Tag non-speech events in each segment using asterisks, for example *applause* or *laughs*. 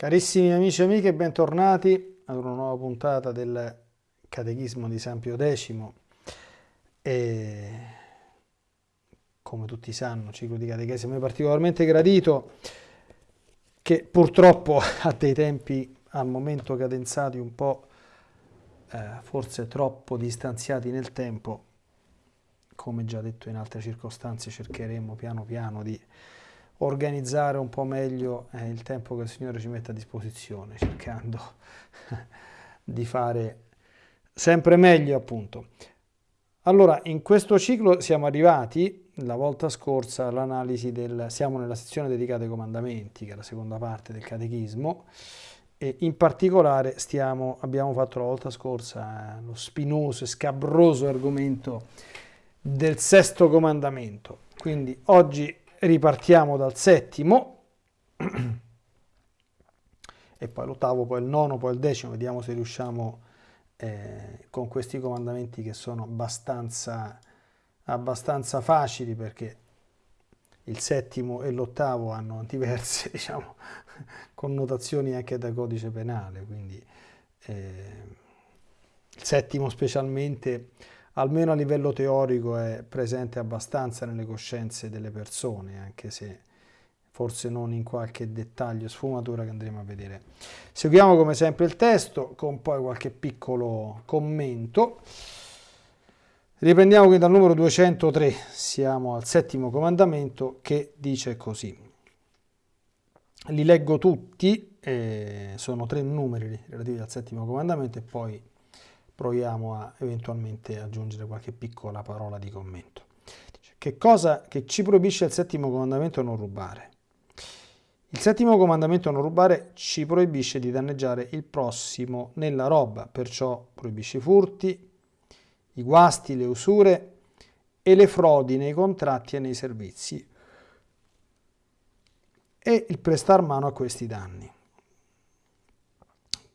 Carissimi amici e amiche, bentornati ad una nuova puntata del Catechismo di San Pio X. E come tutti sanno, ciclo di catechesimo è particolarmente gradito che purtroppo *laughs* ha dei tempi al momento cadenzati un po' eh, forse troppo distanziati nel tempo, come già detto in altre circostanze cercheremo piano piano di organizzare un po' meglio eh, il tempo che il Signore ci mette a disposizione, cercando *laughs* di fare sempre meglio appunto. Allora, in questo ciclo siamo arrivati, la volta scorsa, all'analisi del... siamo nella sezione dedicata ai comandamenti, che è la seconda parte del catechismo, e in particolare stiamo, abbiamo fatto la volta scorsa eh, lo spinoso e scabroso argomento del sesto comandamento. Quindi oggi ripartiamo dal settimo. E poi l'ottavo, poi il nono, poi il decimo, vediamo se riusciamo eh, con questi comandamenti che sono abbastanza, abbastanza facili perché il settimo e l'ottavo hanno diverse *laughs* diciamo, connotazioni anche da codice penale, quindi eh, il settimo specialmente almeno a livello teorico è presente abbastanza nelle coscienze delle persone, anche se forse non in qualche dettaglio, sfumatura che andremo a vedere. Seguiamo come sempre il testo con poi qualche piccolo commento. Riprendiamo quindi dal numero 203, siamo al settimo comandamento che dice così. Li leggo tutti, eh, sono tre numeri relativi al settimo comandamento e poi proviamo a eventualmente aggiungere qualche piccola parola di commento. Che cosa che ci proibisce il settimo comandamento non rubare? Il settimo comandamento non rubare ci proibisce di danneggiare il prossimo nella roba, perciò proibisce i furti, i guasti, le usure e le frodi nei contratti e nei servizi e il prestar mano a questi danni.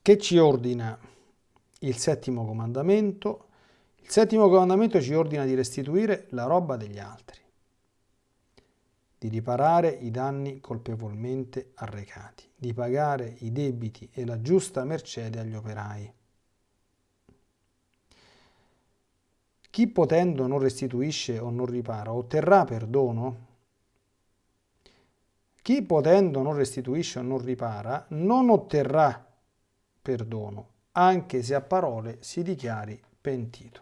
Che ci ordina il settimo comandamento. Il settimo comandamento ci ordina di restituire la roba degli altri, di riparare i danni colpevolmente arrecati, di pagare i debiti e la giusta mercede agli operai. Chi potendo non restituisce o non ripara otterrà perdono? Chi potendo non restituisce o non ripara non otterrà perdono, anche se a parole si dichiari pentito.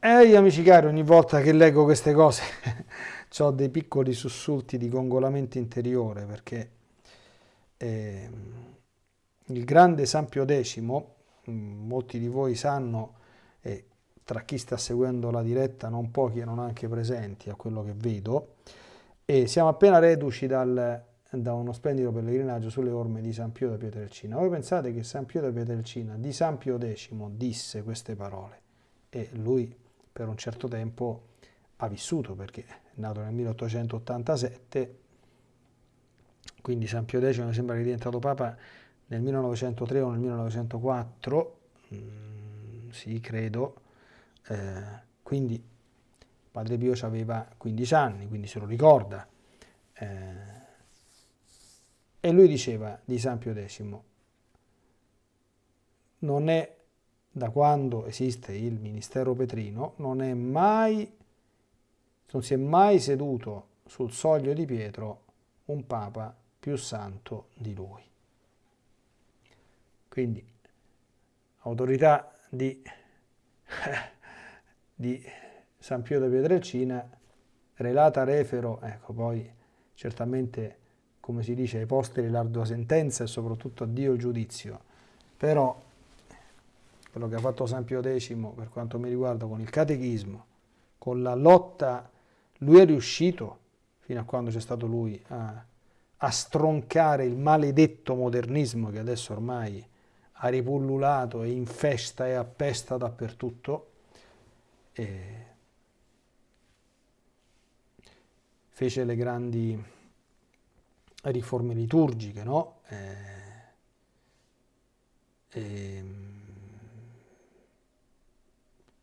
Ehi amici cari, ogni volta che leggo queste cose *laughs* ho dei piccoli sussulti di congolamento interiore perché eh, il grande San Pio X, mm, molti di voi sanno, e tra chi sta seguendo la diretta non pochi erano anche presenti a quello che vedo, e siamo appena reduci dal da uno splendido pellegrinaggio sulle orme di San Pio da Pietrelcina. Voi pensate che San Pio da Pietrelcina di San Pio X disse queste parole e lui per un certo tempo ha vissuto perché è nato nel 1887, quindi San Pio X mi sembra che è diventato Papa nel 1903 o nel 1904, mm, sì credo, eh, quindi Padre Pio aveva 15 anni, quindi se lo ricorda. Eh, e lui diceva di San Pio X, non è da quando esiste il ministero petrino, non è mai, non si è mai seduto sul soglio di Pietro un papa più santo di lui. Quindi, autorità di, *laughs* di San Pio da Pietrelcina, relata refero, ecco poi certamente come si dice, ai posteri l'ardua sentenza e soprattutto a Dio il giudizio. Però quello che ha fatto San Pio X per quanto mi riguarda con il catechismo, con la lotta, lui è riuscito, fino a quando c'è stato lui, a, a stroncare il maledetto modernismo che adesso ormai ha ripullulato e infesta e appesta dappertutto. E fece le grandi riforme liturgiche, no? Eh, eh,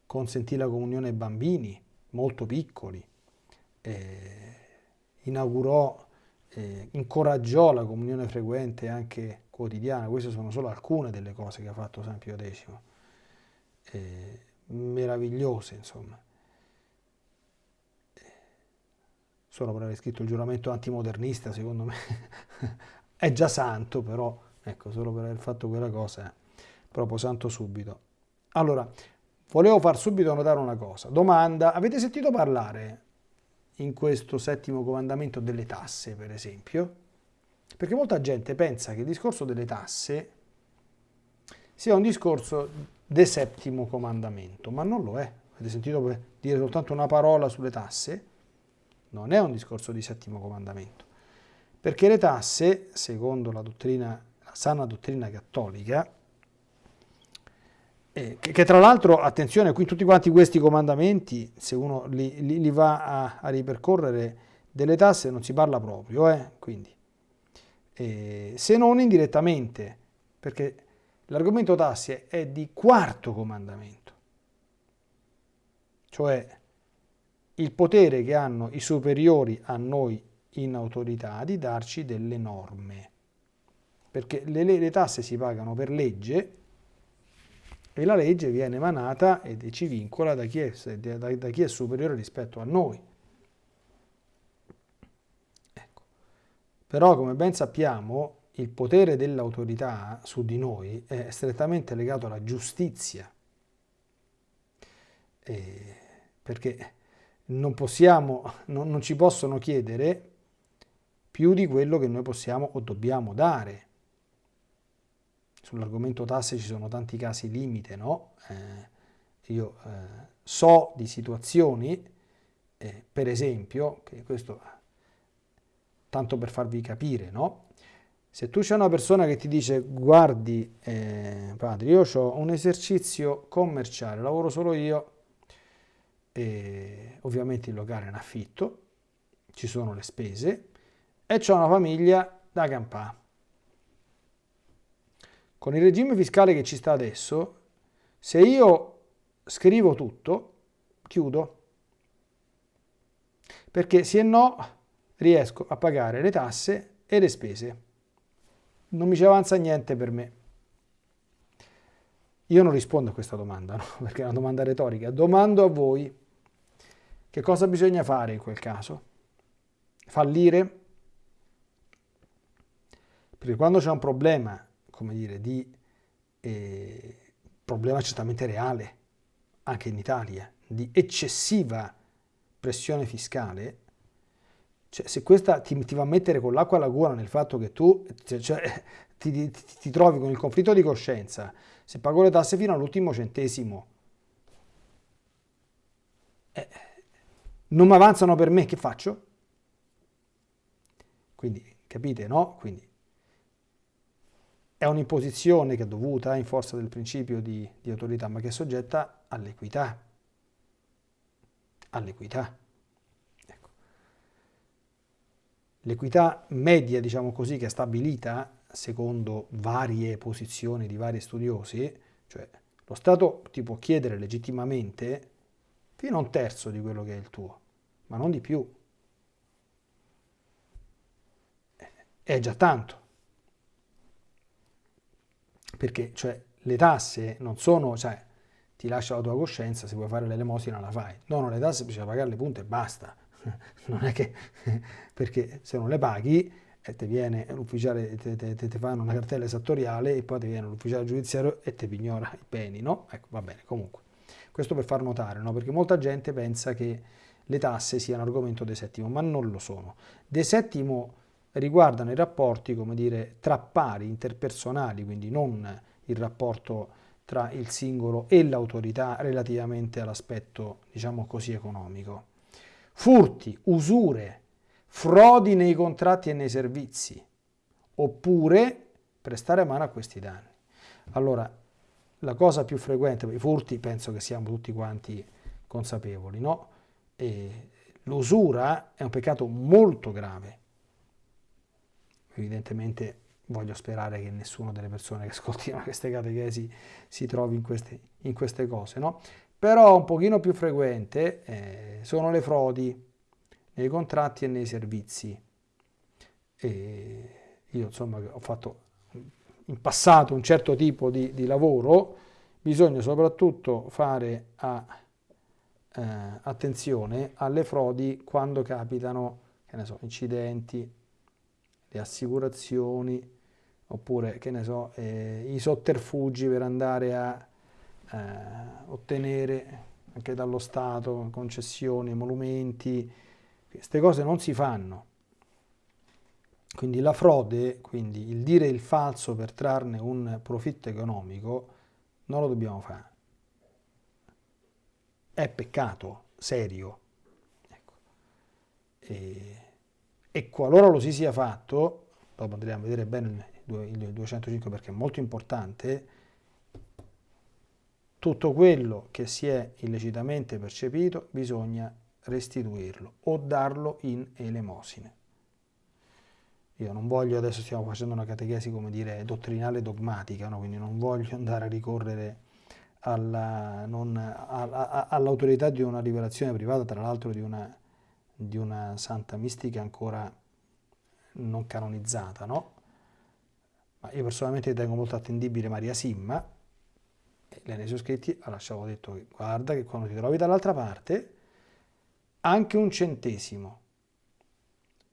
consentì la comunione ai bambini molto piccoli, eh, inaugurò eh, incoraggiò la comunione frequente anche quotidiana, queste sono solo alcune delle cose che ha fatto San Pio X, eh, meravigliose insomma. Solo per aver scritto il giuramento antimodernista, secondo me, *laughs* è già santo, però, ecco, solo per aver fatto quella cosa è proprio santo subito. Allora, volevo far subito notare una cosa. Domanda, avete sentito parlare in questo settimo comandamento delle tasse, per esempio? Perché molta gente pensa che il discorso delle tasse sia un discorso del settimo comandamento, ma non lo è. Avete sentito dire soltanto una parola sulle tasse? Non è un discorso di settimo comandamento. Perché le tasse, secondo la dottrina, la sana dottrina cattolica, eh, che, che, tra l'altro, attenzione, qui tutti quanti questi comandamenti, se uno li, li, li va a, a, ripercorrere delle tasse, non si parla proprio, eh? quindi, eh, se non indirettamente, perché l'argomento tasse è di quarto comandamento, cioè il potere che hanno i superiori a noi in autorità di darci delle norme, perché le, le tasse si pagano per legge, e la legge viene emanata e ci vincola da chi, è, da, da chi è, superiore rispetto a noi. Ecco. Però come ben sappiamo il potere dell'autorità su di noi è strettamente legato alla giustizia, eh, perché non, possiamo, non, non ci possono chiedere più di quello che noi possiamo o dobbiamo dare sull'argomento tasse ci sono tanti casi limite, no? Eh, io eh, so di situazioni, eh, per esempio, che questo tanto per farvi capire, no? Se tu c'è una persona che ti dice guardi eh, padre, io ho un esercizio commerciale, lavoro solo io, e ovviamente il locale è in affitto, ci sono le spese e ho una famiglia da campare con il regime fiscale che ci sta adesso, se io scrivo tutto, chiudo. Perché se no riesco a pagare le tasse e le spese. Non mi ci avanza niente per me. Io non rispondo a questa domanda, no? *laughs* perché è una domanda retorica. Domando a voi che cosa bisogna fare in quel caso? Fallire? Perché quando c'è un problema come dire, di eh, problema certamente reale, anche in Italia, di eccessiva pressione fiscale, cioè, se questa ti, ti, va a mettere con l'acqua alla gola nel fatto che tu cioè, cioè *laughs* ti, ti, ti, trovi con il conflitto di coscienza, se pago le tasse fino all'ultimo centesimo, eh, non mi avanzano per me, che faccio? Quindi, capite, no? Quindi è un'imposizione che è dovuta in forza del principio di, di autorità, ma che è soggetta all'equità. All'equità. Ecco. L'equità media, diciamo così, che è stabilita secondo varie posizioni di vari studiosi, cioè lo Stato ti può chiedere legittimamente fino a un terzo di quello che è il tuo, ma non di più. È già tanto perché cioè, le tasse non sono, cioè, ti lascia la tua coscienza, se vuoi fare l'elemosina la fai. No, no, le tasse bisogna pagare le punte e basta. *laughs* non è che, *laughs* perché se non le paghi e ti viene l'ufficiale, ti fanno una cartella esattoriale e poi ti viene l'ufficiale giudiziario e ti pignora i beni, no? Ecco, va bene, comunque. Questo per far notare, no? Perché molta gente pensa che le tasse siano argomento de settimo, ma non lo sono. De settimo riguardano i rapporti, come dire, tra pari interpersonali, quindi non il rapporto tra il singolo e l'autorità relativamente all'aspetto, diciamo così, economico. Furti, usure, frodi nei contratti e nei servizi, oppure prestare mano a questi danni. Allora, la cosa più frequente, i furti penso che siamo tutti quanti consapevoli, no? L'usura è un peccato molto grave, evidentemente voglio sperare che nessuno delle persone che ascoltino *laughs* queste catechesi si trovi in queste, in queste cose, no? Però un pochino più frequente eh, sono le frodi nei contratti e nei servizi. e io insomma ho fatto in passato un certo tipo di, di lavoro, bisogna soprattutto fare a, eh, attenzione alle frodi quando capitano, che ne so, incidenti, le assicurazioni, oppure, che ne so, eh, i sotterfugi per andare a eh, ottenere anche dallo Stato concessioni, emolumenti, queste cose non si fanno. Quindi la frode, quindi il dire il falso per trarne un profitto economico, non lo dobbiamo fare. È peccato serio. Ecco. E, e, qualora lo si sia fatto, dopo andremo a vedere bene il 205 perché è molto importante, tutto quello che si è illecitamente percepito bisogna restituirlo o darlo in elemosine. Io non voglio, adesso stiamo facendo una catechesi, come dire, dottrinale dogmatica, no? quindi non voglio andare a ricorrere all'autorità all di una rivelazione privata, tra l'altro di una, di una, santa mistica ancora non canonizzata, no? Ma io personalmente ritengo molto attendibile Maria Simma, lei nei suoi scritti ha lasciato detto che guarda che quando ti trovi dall'altra parte, anche un centesimo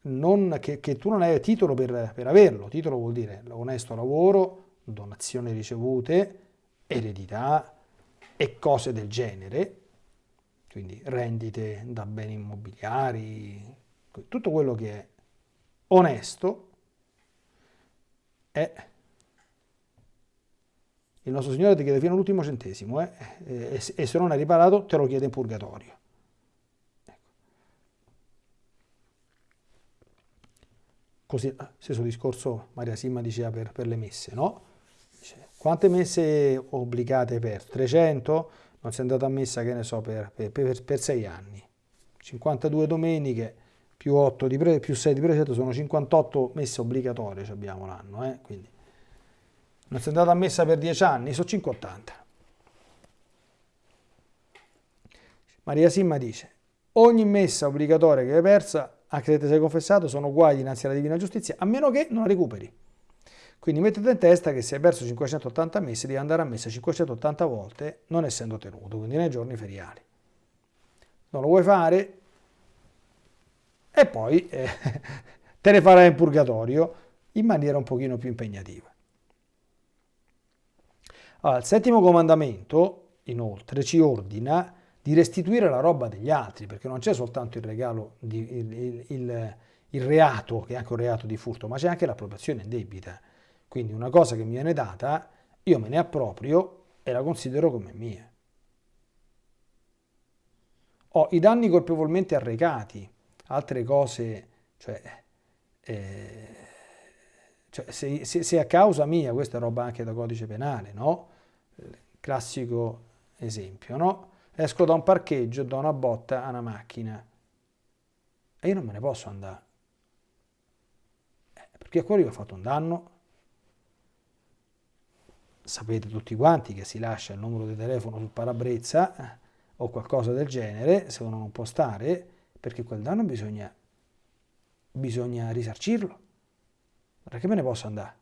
non, che, che, tu non hai titolo per, per averlo. Titolo vuol dire onesto lavoro, donazioni ricevute, eredità e cose del genere, quindi rendite da beni immobiliari, tutto quello che è onesto è il nostro Signore ti chiede fino all'ultimo centesimo eh? e, se non hai riparato te lo chiede in purgatorio. Così, ah, stesso discorso Maria Simma diceva per, per le messe, no? Quante messe obbligate perso? 300? Non sei andato a messa, che ne so, per, per, per, per 6 anni. 52 domeniche più, 8 di pre, più 6 di precetto sono 58 messe obbligatorie abbiamo l'anno, eh? quindi non sei andato a messa per 10 anni, sono 580. Maria Simma dice, ogni messa obbligatoria che hai persa anche se ti sei confessato, sono uguali dinanzi alla divina giustizia, a meno che non la recuperi. Quindi mettete in testa che se hai perso 580 messe devi andare a messa 580 volte, non essendo tenuto, quindi nei giorni feriali. Non lo vuoi fare? E poi eh, *laughs* te ne farai in purgatorio in maniera un pochino più impegnativa. Allora, il settimo comandamento, inoltre, ci ordina di restituire la roba degli altri, perché non c'è soltanto il regalo, di, il, il, il, il, reato, che è anche un reato di furto, ma c'è anche l'appropriazione indebita. Quindi una cosa che mi viene data, io me ne approprio e la considero come mia. Ho i danni colpevolmente arrecati, altre cose, cioè, eh, cioè se, se, se, a causa mia, questa è roba anche da codice penale, no? Classico esempio, no? esco da un parcheggio, do una botta a una macchina e io non me ne posso andare. Eh, perché a quello io ho fatto un danno. Sapete tutti quanti che si lascia il numero di telefono sul parabrezza eh, o qualcosa del genere, se uno non può stare, perché quel danno bisogna, bisogna risarcirlo. Perché me ne posso andare?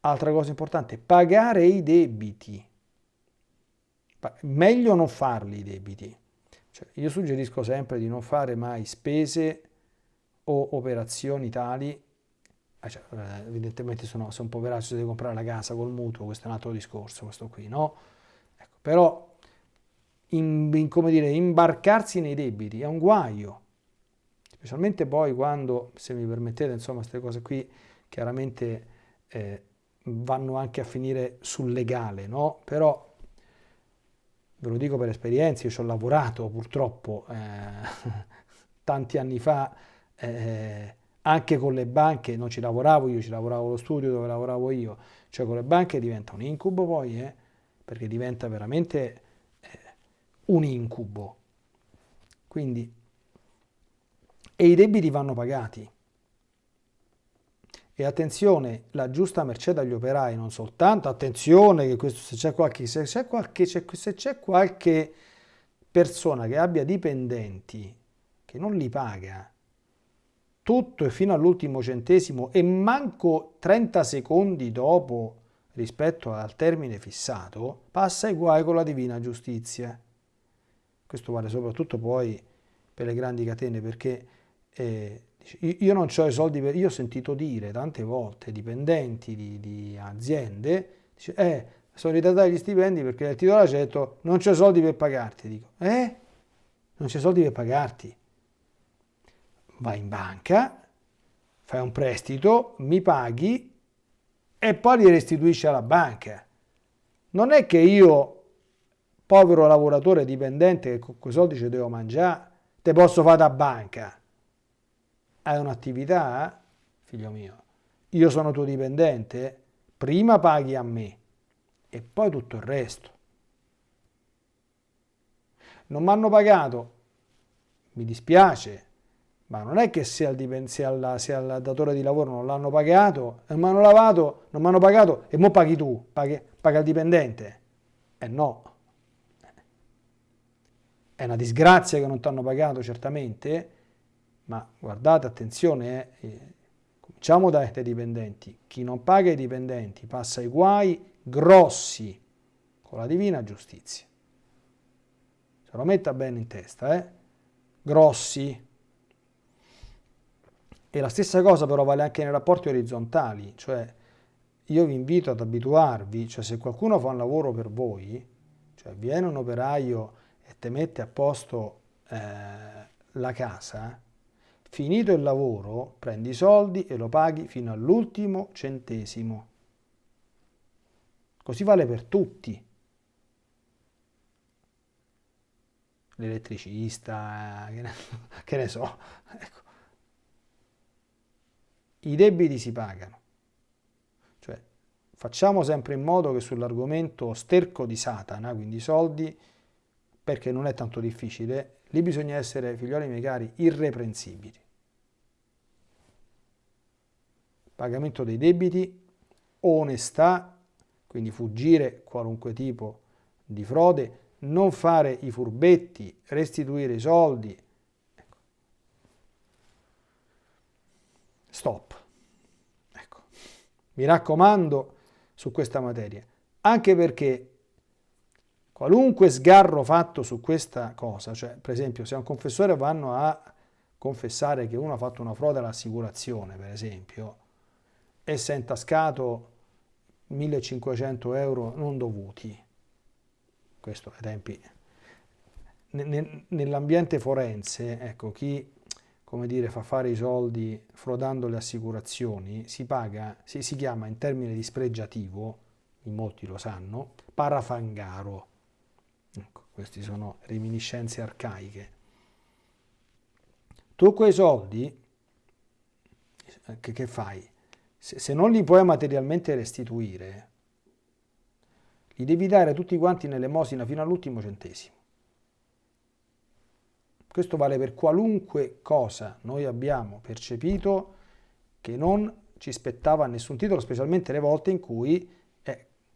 Altra cosa importante, pagare i debiti meglio non farli i debiti. Cioè, io suggerisco sempre di non fare mai spese o operazioni tali, cioè, eh, evidentemente sono, se un poveraccio si deve comprare la casa col mutuo, questo è un altro discorso, questo qui, no? Ecco, però, in, in, come dire, imbarcarsi nei debiti è un guaio, specialmente poi quando, se mi permettete, insomma, queste cose qui chiaramente eh, vanno anche a finire sul legale, no? Però ve lo dico per esperienza, io ci ho lavorato purtroppo eh, *laughs* tanti anni fa, eh, anche con le banche, non ci lavoravo io, ci lavoravo allo studio dove lavoravo io, cioè con le banche diventa un incubo poi, eh, perché diventa veramente eh, un incubo. Quindi, e i debiti vanno pagati. E attenzione, la giusta mercé dagli operai, non soltanto, attenzione che questo, se c'è qualche, se qualche, se c'è qualche persona che abbia dipendenti che non li paga, tutto e fino all'ultimo centesimo e manco 30 secondi dopo rispetto al termine fissato, passa ai guai con la divina giustizia. Questo vale soprattutto poi per le grandi catene perché eh, io non ho i soldi per... Io ho sentito dire tante volte dipendenti di, di aziende, dice, eh, sono ritardati gli stipendi perché il titolare ci ha detto non c'è soldi per pagarti. Dico, eh? Non c'è soldi per pagarti. Vai in banca, fai un prestito, mi paghi e poi li restituisci alla banca. Non è che io, povero lavoratore dipendente che con quei soldi ci devo mangiare, te posso fare da banca hai un'attività, figlio mio, io sono tuo dipendente, prima paghi a me e poi tutto il resto. Non mi hanno pagato, mi dispiace, ma non è che se al, se al, se al datore di lavoro non l'hanno pagato, non mi hanno lavato, non mi hanno pagato e mo paghi tu, paghi, paga il dipendente. Eh no. È una disgrazia che non ti hanno pagato certamente, ma guardate, attenzione, eh, eh, cominciamo dai dipendenti. Chi non paga i dipendenti passa i guai grossi con la divina giustizia. Se lo metta bene in testa, eh? Grossi. E la stessa cosa però vale anche nei rapporti orizzontali, cioè io vi invito ad abituarvi, cioè se qualcuno fa un lavoro per voi, cioè viene un operaio e te mette a posto eh, la casa, Finito il lavoro, prendi i soldi e lo paghi fino all'ultimo centesimo. Così vale per tutti. L'elettricista, che, *laughs* che ne, so. *laughs* Ecco. I debiti si pagano. Cioè, facciamo sempre in modo che sull'argomento sterco di Satana, quindi soldi, perché non è tanto difficile, Lì bisogna essere, figlioli miei cari, irreprensibili. Pagamento dei debiti, onestà, quindi fuggire qualunque tipo di frode, non fare i furbetti, restituire i soldi. Stop. Ecco. Mi raccomando su questa materia, anche perché Qualunque sgarro fatto su questa cosa, cioè per esempio se a un confessore vanno a confessare che uno ha fatto una frode all'assicurazione, per esempio, e si è intascato 1500 euro non dovuti, questo ai tempi, nell'ambiente forense, ecco, chi come dire, fa fare i soldi frodando le assicurazioni, si paga, si, si chiama in termini dispregiativo, in molti lo sanno, parafangaro. Ecco, queste sono reminiscenze arcaiche. Tu quei soldi, che, che fai? Se, se non li puoi materialmente restituire, li devi dare tutti quanti nell'emosina fino all'ultimo centesimo. Questo vale per qualunque cosa noi abbiamo percepito che non ci spettava nessun titolo, specialmente le volte in cui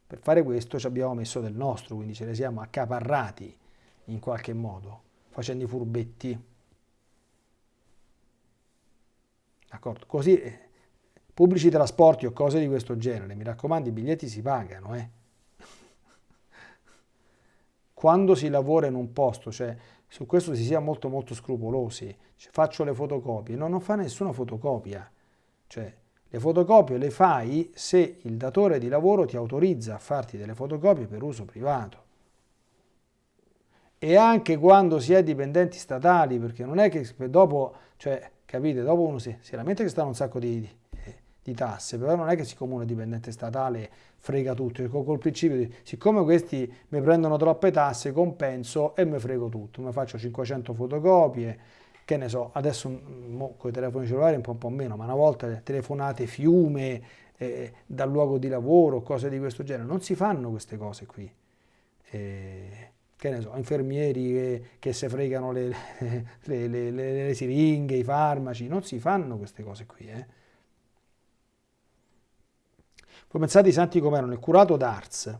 per fare questo ci abbiamo messo del nostro, quindi ce ne siamo accaparrati in qualche modo, facendo i furbetti. D'accordo? Così eh, pubblici trasporti o cose di questo genere, mi raccomando, i biglietti si pagano, eh. *laughs* Quando si lavora in un posto, cioè su questo si sia molto molto scrupolosi, cioè, faccio le fotocopie, no, non fa nessuna fotocopia, cioè le fotocopie le fai se il datore di lavoro ti autorizza a farti delle fotocopie per uso privato. E anche quando si è dipendenti statali, perché non è che dopo, cioè, capite, dopo uno si, si lamenta che stanno un sacco di, di, tasse, però non è che siccome uno è dipendente statale frega tutto, col principio di, siccome questi mi prendono troppe tasse, compenso e mi frego tutto, mi faccio 500 fotocopie, che ne so, adesso con i telefoni cellulari un po', un po', meno, ma una volta telefonate fiume eh, dal luogo di lavoro, cose di questo genere, non si fanno queste cose qui. Eh, che ne so, infermieri che, che si fregano *laughs* le, le, le, le, siringhe, i farmaci, non si fanno queste cose qui. Eh. Voi pensate i santi come erano, il curato d'Ars,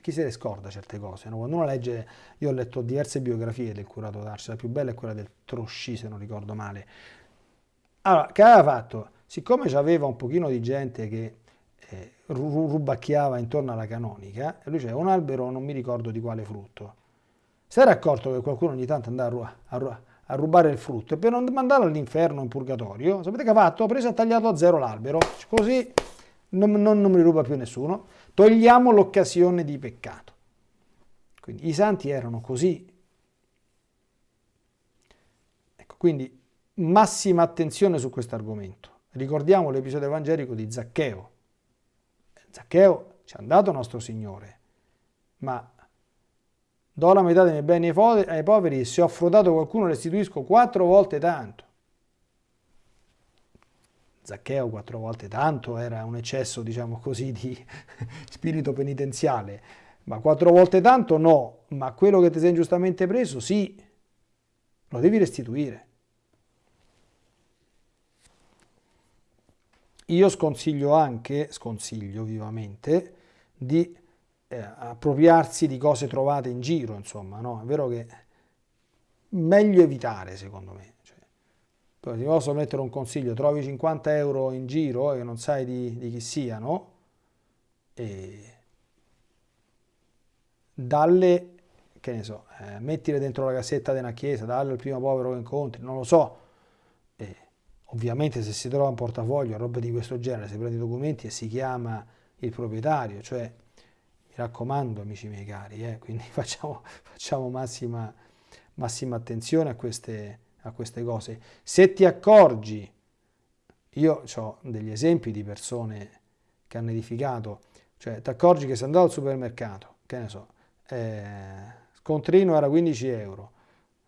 chi se ne scorda certe cose. No? Quando uno legge, io ho letto diverse biografie del curato d'Ars, la più bella è quella del Trosci, se non ricordo male, Allora, che aveva fatto? Siccome c'aveva un pochino di gente che eh, rubacchiava intorno alla canonica, lui c'era un albero, non mi ricordo di quale frutto, si era accorto che qualcuno ogni tanto andava a, a, a rubare il frutto e per non mandarlo all'inferno in purgatorio, sapete che ha fatto? Ha preso e tagliato a zero l'albero, così non, non, non mi ruba più nessuno. Togliamo l'occasione di peccato. Quindi i santi erano così. Ecco, quindi massima attenzione su questo argomento. Ricordiamo l'episodio evangelico di Zaccheo. Zaccheo ci ha dato nostro Signore, ma do la metà dei miei beni ai poveri e se ho frodato qualcuno restituisco quattro volte tanto. Zaccheo quattro volte tanto era un eccesso, diciamo così, di *laughs* spirito penitenziale, ma quattro volte tanto no, ma quello che ti sei ingiustamente preso sì, lo devi restituire. Io sconsiglio anche, sconsiglio vivamente, di eh, appropriarsi di cose trovate in giro, insomma, no? È vero che meglio evitare, secondo me. Ti posso mettere un consiglio, trovi 50 euro in giro e non sai di, di chi siano, e dalle, che ne so, eh, mettile dentro la cassetta di una chiesa, dalle al primo povero che incontri, non lo so. E ovviamente se si trova un portafoglio, roba di questo genere, si prende i documenti e si chiama il proprietario, cioè mi raccomando amici miei cari, eh, quindi *laughs* facciamo, facciamo massima, massima attenzione a queste a queste cose. Se ti accorgi, io ho degli esempi di persone che hanno edificato, cioè ti accorgi che sei andato al supermercato, che ne so, eh, scontrino era 15 euro,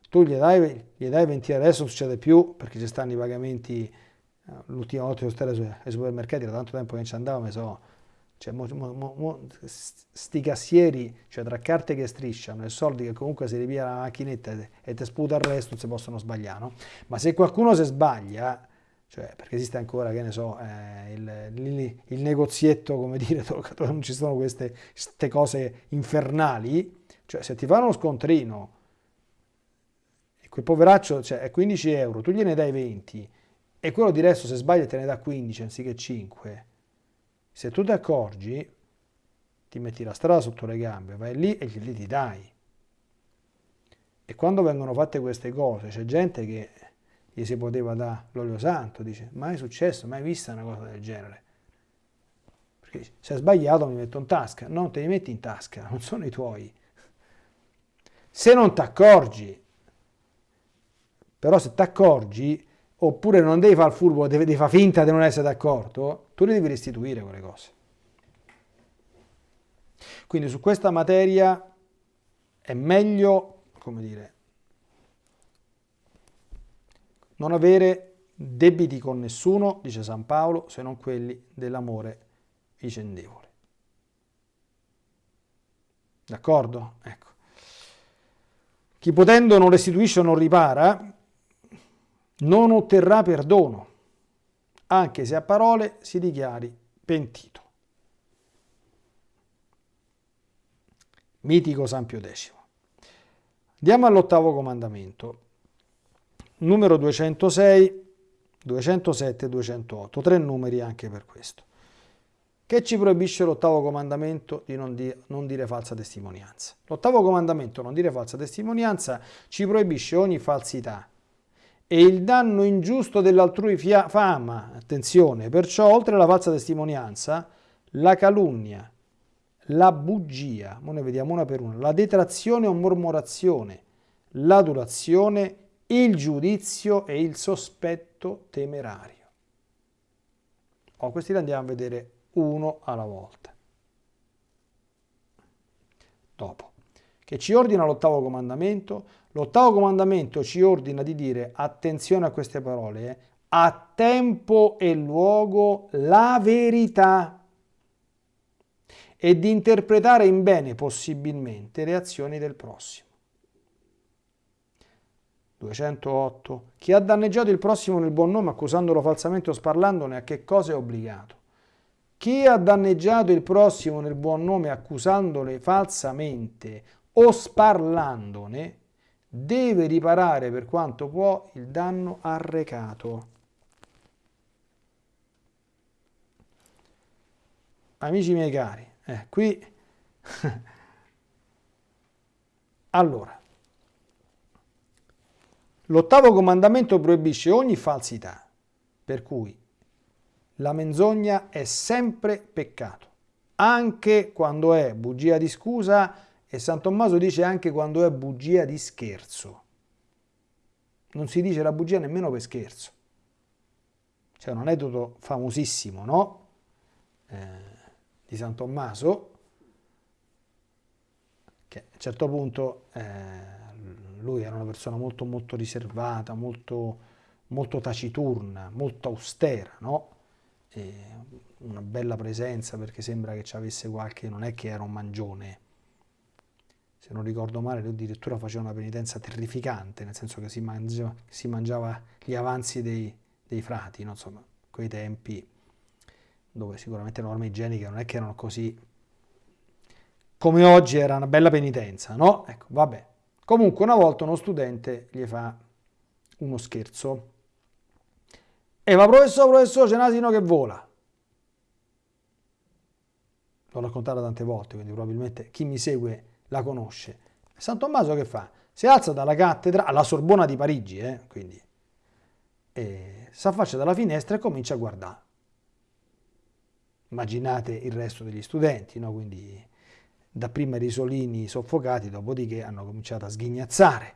tu gli dai, gli dai 20 euro, adesso non succede più perché ci stanno i pagamenti, eh, l'ultima volta che sono stato ai supermercati, da tanto tempo che ci andavo, mi so cioè, mo, mo, mo, sti cassieri, cioè tra carte che strisciano e soldi che comunque si ripia la macchinetta e ti sputa il resto, non si possono sbagliare, no? Ma se qualcuno si sbaglia, cioè, perché esiste ancora, che ne so, eh, il, il, il, negozietto, come dire, *laughs* dove non ci sono queste, queste cose infernali, cioè se ti fanno uno scontrino e quel poveraccio cioè, è 15 euro, tu gliene dai 20 e quello di resto se sbaglia te ne dà 15 anziché 5, se tu ti accorgi, ti metti la strada sotto le gambe, vai lì e glieli ti dai. E quando vengono fatte queste cose, c'è gente che gli si poteva dare l'olio santo, dice, mai successo, mai vista una cosa del genere. Perché se è sbagliato mi metto in tasca. Non te li metti in tasca, non sono i tuoi. Se non ti accorgi, però se ti accorgi, oppure non devi fare il furbo, devi, devi fare finta di non essere d'accordo, tu le devi restituire quelle cose. Quindi su questa materia è meglio, come dire, non avere debiti con nessuno, dice San Paolo, se non quelli dell'amore vicendevole. D'accordo? Ecco. Chi potendo non restituisce o non ripara, non otterrà perdono, anche se a parole si dichiari pentito. Mitico San Pio X. Andiamo all'ottavo comandamento, numero 206, 207 e 208, tre numeri anche per questo. Che ci proibisce l'ottavo comandamento di non, di non dire falsa testimonianza? L'ottavo comandamento, non dire falsa testimonianza, ci proibisce ogni falsità, e il danno ingiusto dell'altrui fama. Attenzione, perciò oltre alla falsa testimonianza, la calunnia, la bugia, ora ne vediamo una per una, la detrazione o mormorazione, l'adulazione, il giudizio e il sospetto temerario. Oh, questi li andiamo a vedere uno alla volta. Dopo, che ci ordina l'ottavo comandamento, L'ottavo comandamento ci ordina di dire, attenzione a queste parole, eh, a tempo e luogo la verità e di interpretare in bene possibilmente le azioni del prossimo. 208. Chi ha danneggiato il prossimo nel buon nome accusandolo falsamente o sparlandone a che cosa è obbligato? Chi ha danneggiato il prossimo nel buon nome accusandole falsamente o sparlandone deve riparare per quanto può il danno arrecato. Amici miei cari, eh, qui... *laughs* allora, l'ottavo comandamento proibisce ogni falsità, per cui la menzogna è sempre peccato, anche quando è bugia di scusa, e San Tommaso dice anche quando è bugia di scherzo. Non si dice la bugia nemmeno per scherzo. C'è un aneddoto famosissimo, no? Eh, di San Tommaso, che a un certo punto eh, lui era una persona molto molto riservata, molto, molto taciturna, molto austera, no? una bella presenza perché sembra che ci avesse qualche, non è che era un mangione, se non ricordo male lui addirittura faceva una penitenza terrificante, nel senso che si mangiava, si mangiava gli avanzi dei, dei frati, no? insomma, quei tempi dove sicuramente le norme igieniche non è che erano così come oggi era una bella penitenza, no? Ecco, vabbè. Comunque una volta uno studente gli fa uno scherzo e va professore, professore, c'è un asino che vola. L'ho raccontata tante volte, quindi probabilmente chi mi segue la conosce. San Tommaso che fa? Si alza dalla cattedra, alla Sorbona di Parigi, eh, quindi, e si affaccia dalla finestra e comincia a guardare. Immaginate il resto degli studenti, no? quindi dapprima risolini soffocati, dopodiché hanno cominciato a sghignazzare.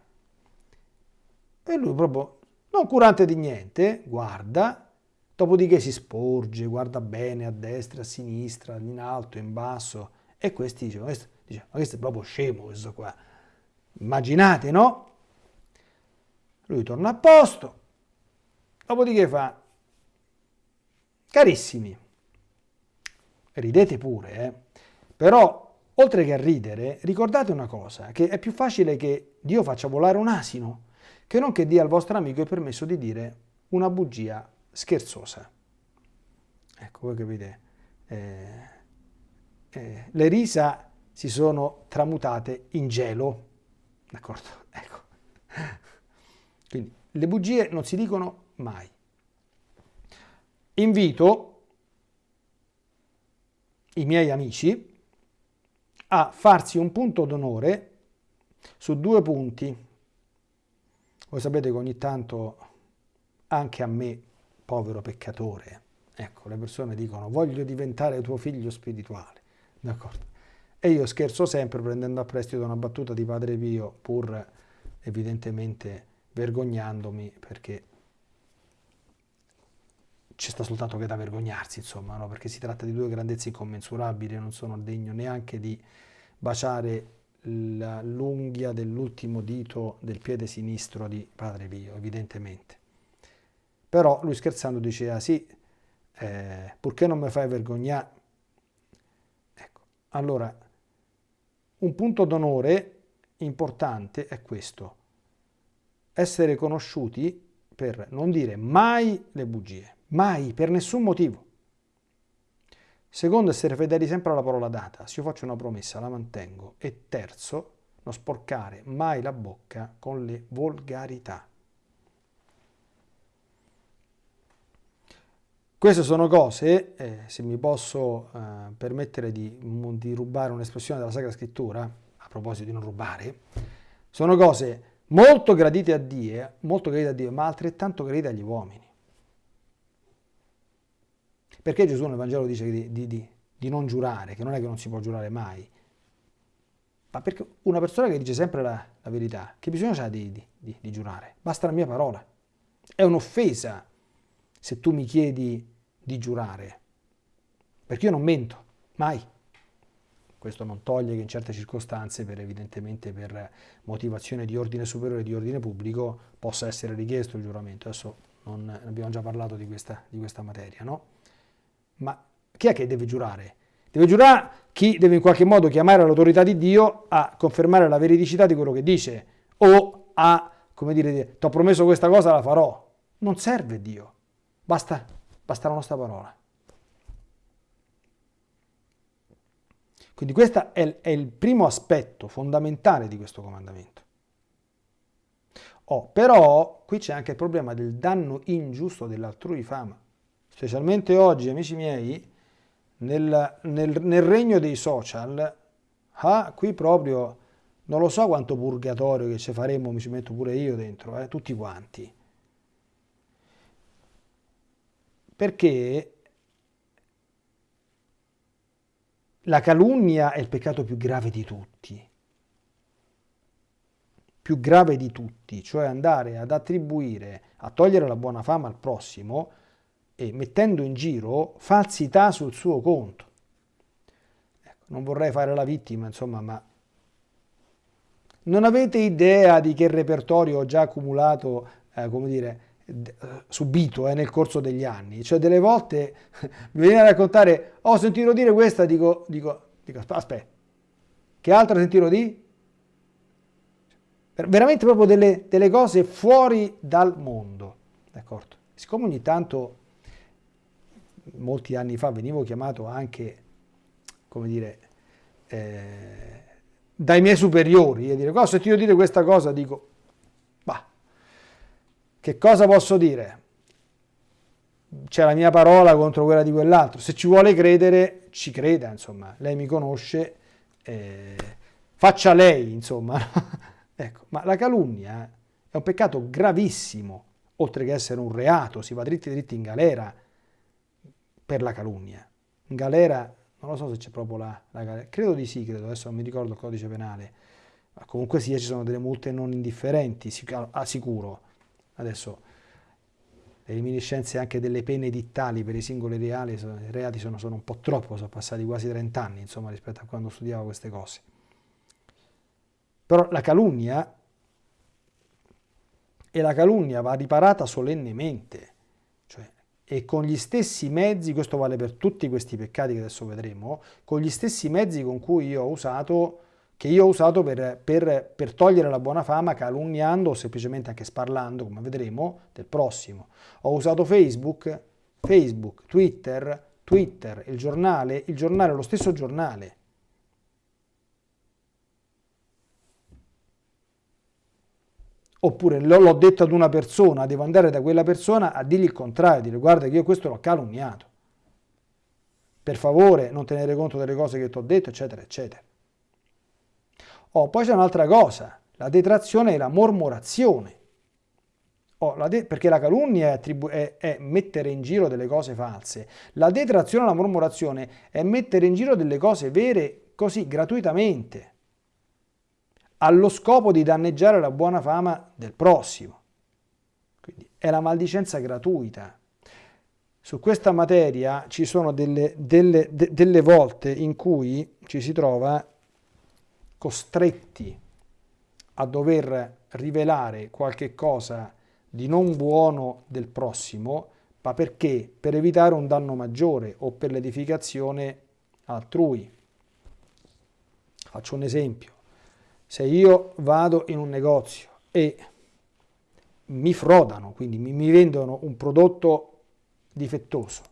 E lui proprio non curante di niente, guarda, dopodiché si sporge, guarda bene a destra, a sinistra, in alto, in basso, e questi dicono, questo, dice, ma questo è proprio scemo questo qua. Immaginate, no? Lui torna a posto, dopodiché fa, carissimi, ridete pure, eh? però oltre che a ridere, ricordate una cosa, che è più facile che Dio faccia volare un asino che non che dia al vostro amico il permesso di dire una bugia scherzosa. Ecco, voi capite, eh, eh, le risa si sono tramutate in gelo, d'accordo? *laughs* Ecco. Quindi le bugie non si dicono mai. Invito i miei amici a farsi un punto d'onore su due punti voi sapete che ogni tanto anche a me, povero peccatore, ecco, le persone dicono voglio diventare tuo figlio spirituale, d'accordo? E io scherzo sempre prendendo a prestito una battuta di Padre Pio, pur evidentemente vergognandomi perché ci sta soltanto che da vergognarsi, insomma, no? perché si tratta di due grandezze incommensurabili, non sono degno neanche di baciare l'unghia dell'ultimo dito del piede sinistro di Padre Pio, evidentemente. Però lui scherzando diceva, sì, eh, purché non mi fai vergognare. Ecco, allora, un punto d'onore importante è questo, essere conosciuti per non dire mai le bugie, mai, per nessun motivo. Secondo, essere fedeli sempre alla parola data. Se io faccio una promessa, la mantengo. E terzo, non sporcare mai la bocca con le volgarità. Queste sono cose, eh, se mi posso eh, permettere di, di rubare un'espressione della Sacra Scrittura, a proposito di non rubare, sono cose molto gradite a Dio, molto gradite a Dio, ma altrettanto gradite agli uomini. Perché Gesù nel Vangelo dice di, di, di, di non giurare, che non è che non si può giurare mai? Ma perché una persona che dice sempre la, la verità, che bisogno ha di, di, di giurare? Basta la mia parola. È un'offesa se tu mi chiedi di giurare, perché io non mento, mai. Questo non toglie che in certe circostanze, per, evidentemente per motivazione di ordine superiore di ordine pubblico, possa essere richiesto il giuramento. Adesso non, abbiamo già parlato di questa, di questa materia, no? Ma chi è che deve giurare? Deve giurare chi deve in qualche modo chiamare l'autorità di Dio a confermare la veridicità di quello che dice o a, come dire, ti ho promesso questa cosa, la farò. Non serve Dio, basta, basta la nostra parola. Quindi questo è, è, il primo aspetto fondamentale di questo comandamento. Oh, però qui c'è anche il problema del danno ingiusto dell'altrui fama specialmente oggi, amici miei, nel, nel, nel regno dei social, ah, qui proprio non lo so quanto purgatorio che ci faremo, mi ci metto pure io dentro, eh, tutti quanti. Perché la calunnia è il peccato più grave di tutti. Più grave di tutti, cioè andare ad attribuire, a togliere la buona fama al prossimo e mettendo in giro falsità sul suo conto. Ecco, non vorrei fare la vittima, insomma, ma non avete idea di che repertorio ho già accumulato, eh, come dire, subito eh, nel corso degli anni. Cioè delle volte *laughs* mi viene a raccontare, ho sentito dire questa, dico, dico, dico aspetta, che altro sentito di? Veramente proprio delle, delle cose fuori dal mondo, d'accordo? Siccome ogni tanto, molti anni fa, venivo chiamato anche, come dire, eh, dai miei superiori, e dire, ho sentito dire questa cosa, dico, che cosa posso dire? C'è la mia parola contro quella di quell'altro. Se ci vuole credere, ci creda, insomma. Lei mi conosce, eh, faccia lei, insomma. *laughs* ecco, ma la calunnia è un peccato gravissimo, oltre che essere un reato, si va dritti dritti in galera per la calunnia. In galera, non lo so se c'è proprio la, la galera, credo di sì, credo, adesso non mi ricordo il codice penale, ma comunque sia ci sono delle multe non indifferenti, ah, sicuro Adesso le reminiscenze anche delle pene edittali per i singoli reali, reati sono, sono, un po' troppo, sono passati quasi 30 anni insomma, rispetto a quando studiavo queste cose. Però la calunnia, e la calunnia va riparata solennemente, cioè, e con gli stessi mezzi, questo vale per tutti questi peccati che adesso vedremo, con gli stessi mezzi con cui io ho usato che io ho usato per, per, per, togliere la buona fama calunniando o semplicemente anche sparlando, come vedremo, del prossimo. Ho usato Facebook, Facebook, Twitter, Twitter, il giornale, il giornale, lo stesso giornale. Oppure l'ho detto ad una persona, devo andare da quella persona a dirgli il contrario, dire guarda che io questo l'ho calunniato. Per favore non tenere conto delle cose che ti ho detto, eccetera, eccetera. Oh, poi c'è un'altra cosa, la detrazione e la mormorazione. Oh, la perché la calunnia è, è, è, mettere in giro delle cose false. La detrazione e la mormorazione è mettere in giro delle cose vere così gratuitamente, allo scopo di danneggiare la buona fama del prossimo. Quindi è la maldicenza gratuita. Su questa materia ci sono delle, delle, de, delle volte in cui ci si trova costretti a dover rivelare qualche cosa di non buono del prossimo, ma perché? Per evitare un danno maggiore o per l'edificazione altrui. Faccio un esempio. Se io vado in un negozio e mi frodano, quindi mi, vendono un prodotto difettoso,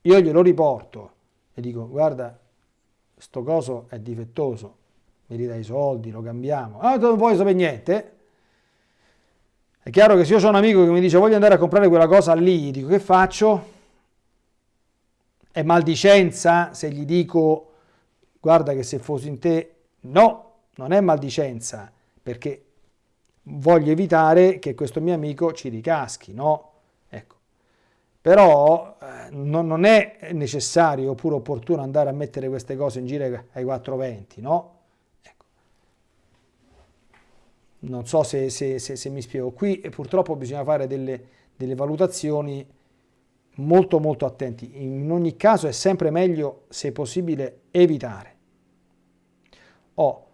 io glielo riporto e dico guarda, sto coso è difettoso, mi ridai i soldi, lo cambiamo. Ah, non vuoi sapere niente? È chiaro che se io ho un amico che mi dice voglio andare a comprare quella cosa lì, dico che faccio? È maldicenza se gli dico guarda che se fossi in te, no, non è maldicenza, perché voglio evitare che questo mio amico ci ricaschi, no? Ecco. Però eh, non, non, è necessario oppure opportuno andare a mettere queste cose in giro ai 420, no? Non so se, se, se, se mi spiego. Qui purtroppo bisogna fare delle, delle valutazioni molto molto attenti. In ogni caso è sempre meglio, se possibile, evitare. Oh,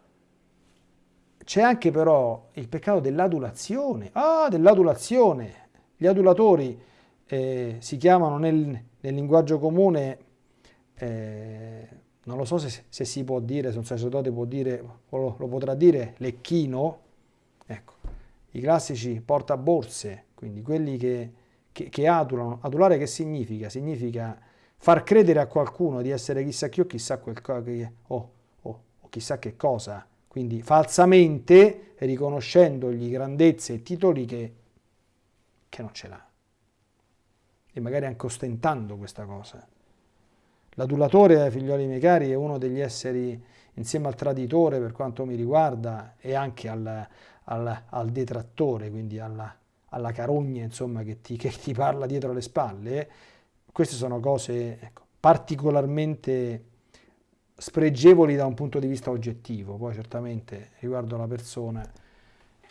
c'è anche però il peccato dell'adulazione. Ah, dell'adulazione. Gli adulatori eh, si chiamano nel, nel linguaggio comune, eh, non lo so se, se, si può dire, se un sacerdote può dire, lo, lo potrà dire, lecchino, Ecco, i classici portaborse, quindi quelli che, che, che adulano. Adulare che significa? Significa far credere a qualcuno di essere chissà chi o chissà, quel, o, o, o chissà che cosa, quindi falsamente riconoscendogli grandezze e titoli che, che non ce l'ha. E magari anche ostentando questa cosa. L'adulatore, figlioli miei cari, è uno degli esseri, insieme al traditore per quanto mi riguarda, e anche al, al, al detrattore, quindi alla, alla carogna insomma, che, ti, che ti parla dietro le spalle, queste sono cose ecco, particolarmente spregevoli da un punto di vista oggettivo, poi certamente riguardo la persona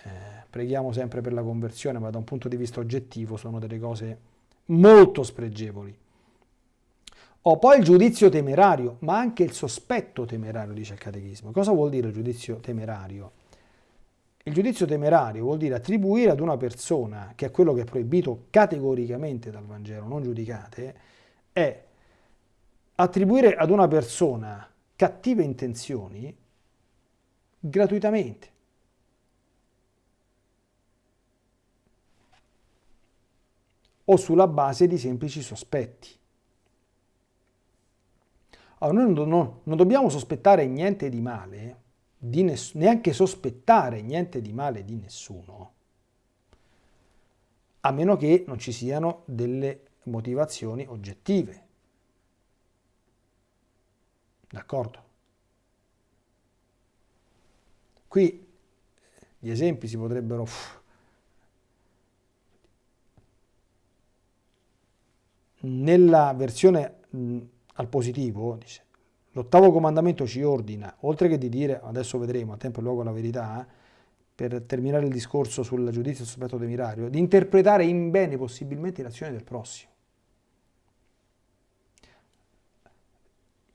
eh, preghiamo sempre per la conversione, ma da un punto di vista oggettivo sono delle cose molto spregevoli. Ho poi il giudizio temerario, ma anche il sospetto temerario, dice il catechismo. Cosa vuol dire il giudizio temerario? Il giudizio temerario vuol dire attribuire ad una persona, che è quello che è proibito categoricamente dal Vangelo, non giudicate, è attribuire ad una persona cattive intenzioni gratuitamente. o sulla base di semplici sospetti. Allora, noi non, non dobbiamo sospettare niente di male, di neanche sospettare niente di male di nessuno, a meno che non ci siano delle motivazioni oggettive. D'accordo? Qui gli esempi si potrebbero... Nella versione al positivo, dice, l'ottavo comandamento ci ordina, oltre che di dire, adesso vedremo, a tempo e luogo la verità, per terminare il discorso sul giudizio sospetto temerario, di interpretare in bene possibilmente l'azione del prossimo.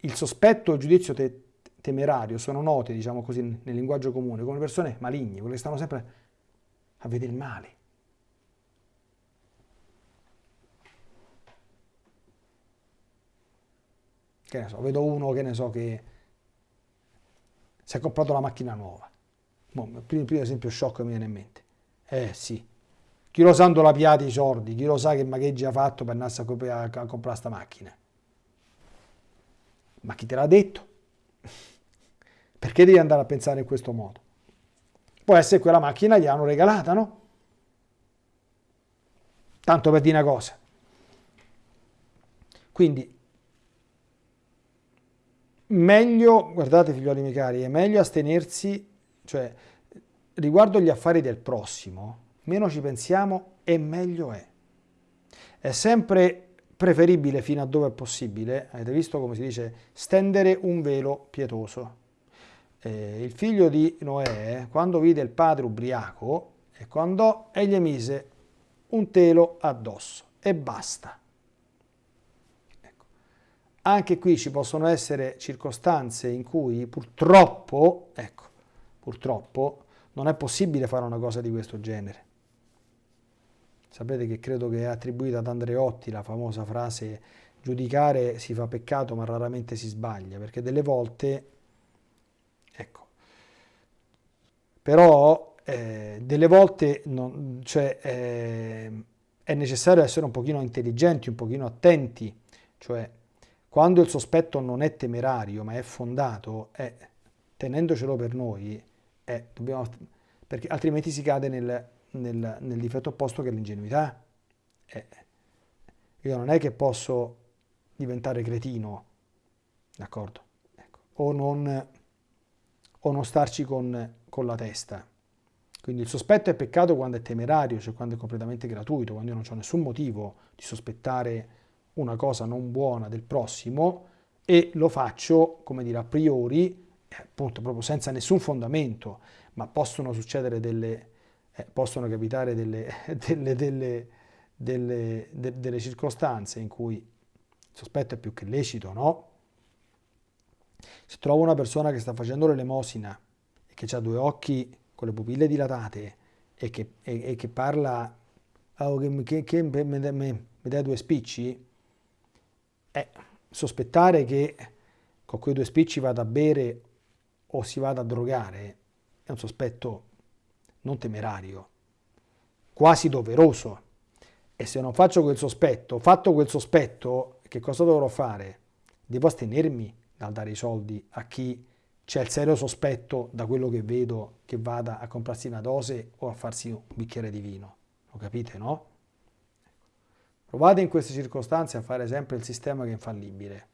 Il sospetto e il giudizio te temerario sono note, diciamo così, nel linguaggio comune, come persone maligne, quelle che stanno sempre a vedere il male. Che ne so, vedo uno che ne so che si è comprato la macchina nuova. il primo, primo esempio shock mi viene in mente. Eh sì, chi lo sa la piata i sordi, chi lo sa che magheggio ha fatto per andare a, comprare, questa macchina. Ma chi te l'ha detto? *laughs* Perché devi andare a pensare in questo modo? Può essere quella macchina gli hanno regalata, no? Tanto per dire una cosa. Quindi meglio, guardate figlioli miei cari, è meglio astenersi, cioè riguardo gli affari del prossimo, meno ci pensiamo e meglio è. È sempre preferibile fino a dove è possibile, avete visto come si dice, stendere un velo pietoso. Eh, il figlio di Noè, quando vide il padre ubriaco, e quando egli mise un telo addosso e basta. Anche qui ci possono essere circostanze in cui purtroppo, ecco, purtroppo non è possibile fare una cosa di questo genere. Sapete che credo che è attribuita ad Andreotti la famosa frase giudicare si fa peccato ma raramente si sbaglia, perché delle volte, ecco, però eh, delle volte non, cioè, eh, è necessario essere un pochino intelligenti, un pochino attenti, cioè quando il sospetto non è temerario ma è fondato, è, tenendocelo per noi, è, dobbiamo, perché altrimenti si cade nel, nel, nel difetto opposto che è l'ingenuità. Io non è che posso diventare cretino, d'accordo? Ecco. O, non, o non starci con, con la testa. Quindi il sospetto è peccato quando è temerario, cioè quando è completamente gratuito, quando io non ho nessun motivo di sospettare una cosa non buona del prossimo e lo faccio, come dire, a priori, eh, appunto proprio senza nessun fondamento, ma possono succedere delle, eh, possono capitare delle, *laughs* delle, delle, delle, delle circostanze in cui il sospetto è più che lecito, no? Se trovo una persona che sta facendo l'elemosina e che ha due occhi con le pupille dilatate e che, e, e che parla oh, che, che, che mi, mi, mi dai due spicci, è sospettare che con quei due spicci vada a bere o si vada a drogare è un sospetto non temerario, quasi doveroso. E se non faccio quel sospetto, fatto quel sospetto, che cosa dovrò fare? Devo astenermi dal dare i soldi a chi c'è il serio sospetto da quello che vedo che vada a comprarsi una dose o a farsi un bicchiere di vino. Lo capite, no? Provate in queste circostanze a fare sempre il sistema che è infallibile.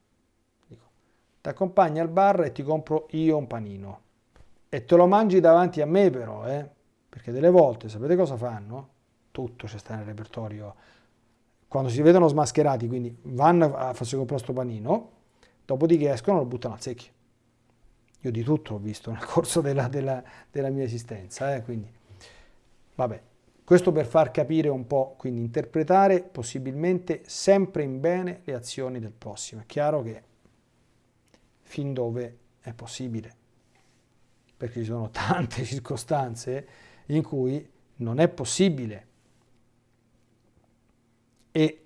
ti accompagni al bar e ti compro io un panino. E te lo mangi davanti a me però, eh? Perché delle volte, sapete cosa fanno? Tutto c'è sta nel repertorio. Quando si vedono smascherati, quindi vanno a farsi comprare questo panino, dopodiché escono e lo buttano al secchio. Io di tutto ho visto nel *laughs* corso della, della, della mia esistenza, eh? quindi vabbè. Questo per far capire un po', quindi interpretare possibilmente sempre in bene le azioni del prossimo. È chiaro che fin dove è possibile, perché ci sono *laughs* tante circostanze in cui non è possibile. E,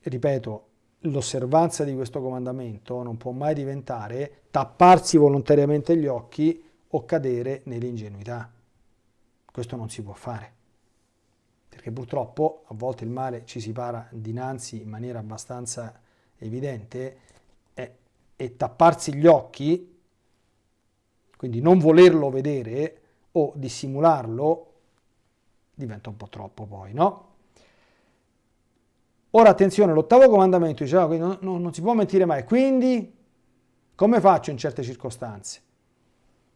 ripeto, l'osservanza di questo comandamento non può mai diventare tapparsi volontariamente gli occhi o cadere nell'ingenuità. Questo non si può fare, perché purtroppo a volte il male ci si para dinanzi in maniera abbastanza evidente e tapparsi gli occhi, quindi non volerlo vedere o dissimularlo, diventa un po' troppo poi, no? Ora attenzione, l'ottavo comandamento diceva che non, non, non si può mentire mai, quindi come faccio in certe circostanze?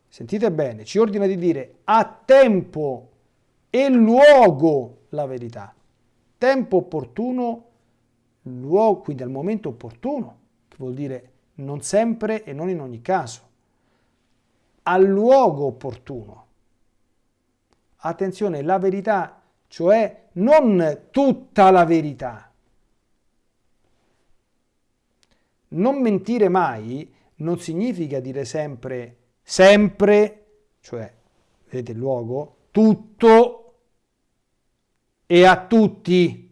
Sentite bene, ci ordina di dire a tempo e luogo la verità. Tempo opportuno, luogo, quindi al momento opportuno, che vuol dire non sempre e non in ogni caso, al luogo opportuno. Attenzione, la verità, cioè non tutta la verità. Non mentire mai non significa dire sempre, sempre, cioè, vedete il luogo, tutto e a tutti.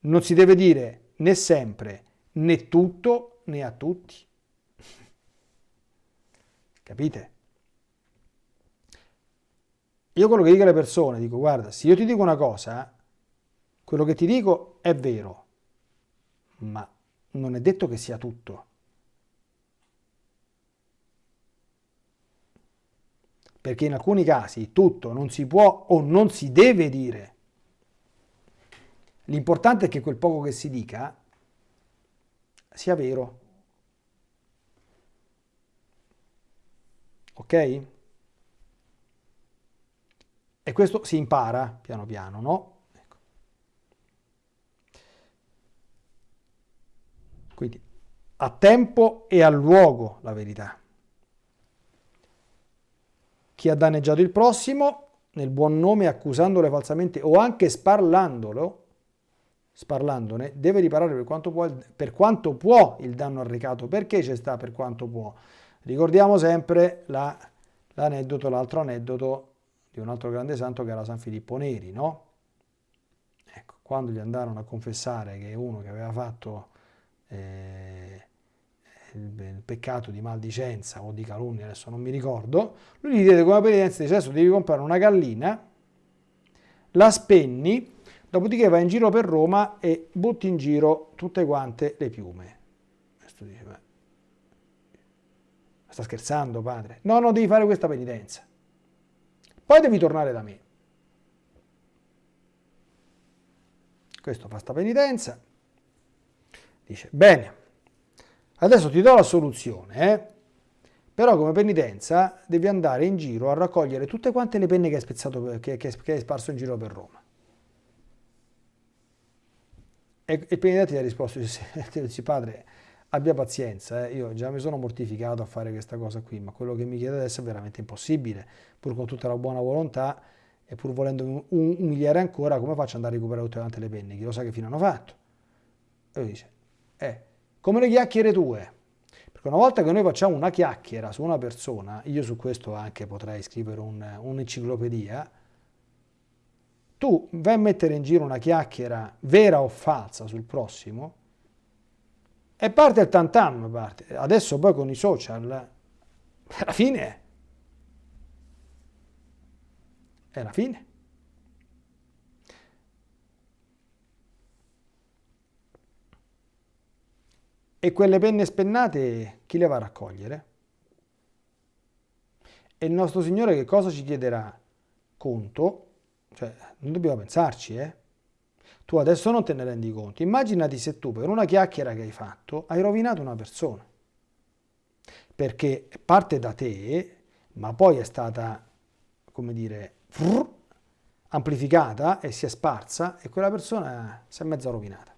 Non si deve dire né sempre, né tutto, né a tutti. Capite? Io quello che dico alle persone, dico guarda, se io ti dico una cosa, quello che ti dico è vero, ma non è detto che sia tutto. Perché in alcuni casi tutto non si può o non si deve dire. L'importante è che quel poco che si dica sia vero. Ok? E questo si impara piano piano, no? Ecco. Quindi a tempo e a luogo la verità. Chi ha danneggiato il prossimo nel buon nome accusandolo falsamente o anche sparlandolo sparlandone, deve riparare per quanto può, per quanto può il danno arrecato. Perché c'è sta per quanto può? Ricordiamo sempre l'aneddoto, la, l'altro aneddoto di un altro grande santo che era San Filippo Neri, no? Ecco, quando gli andarono a confessare che uno che aveva fatto eh, il, peccato di maldicenza o di calunnia, adesso non mi ricordo, lui gli diede come penitenza, dice adesso devi comprare una gallina, la spenni Dopodiché vai in giro per Roma e butti in giro tutte quante le piume. Questo dice, ma sta scherzando padre? No, no, devi fare questa penitenza. Poi devi tornare da me. Questo fa sta penitenza. Dice, bene, adesso ti do la soluzione, eh? però come penitenza devi andare in giro a raccogliere tutte quante le penne che hai, spezzato, che, che, che hai sparso in giro per Roma. E il penitente gli ha risposto, dice, padre, abbia pazienza, eh. io già mi sono mortificato a fare questa cosa qui, ma quello che mi chiede adesso è veramente impossibile, pur con tutta la buona volontà e pur volendo umiliare ancora, come faccio ad andare a recuperare tutte quante le penne? Chi lo sa che fine hanno fatto? E lui dice, eh, come le chiacchiere tue. Perché una volta che noi facciamo una chiacchiera su una persona, io su questo anche potrei scrivere un'enciclopedia, un tu vai a mettere in giro una chiacchiera vera o falsa sul prossimo e parte il tantam, parte. Adesso poi con i social, alla fine è la fine. E quelle penne spennate chi le va a raccogliere? E il nostro Signore che cosa ci chiederà? Conto cioè, non dobbiamo pensarci, eh? Tu adesso non te ne rendi conto. Immaginati se tu per una chiacchiera che hai fatto hai rovinato una persona. Perché parte da te, ma poi è stata, come dire, amplificata e si è sparsa e quella persona si è mezza rovinata.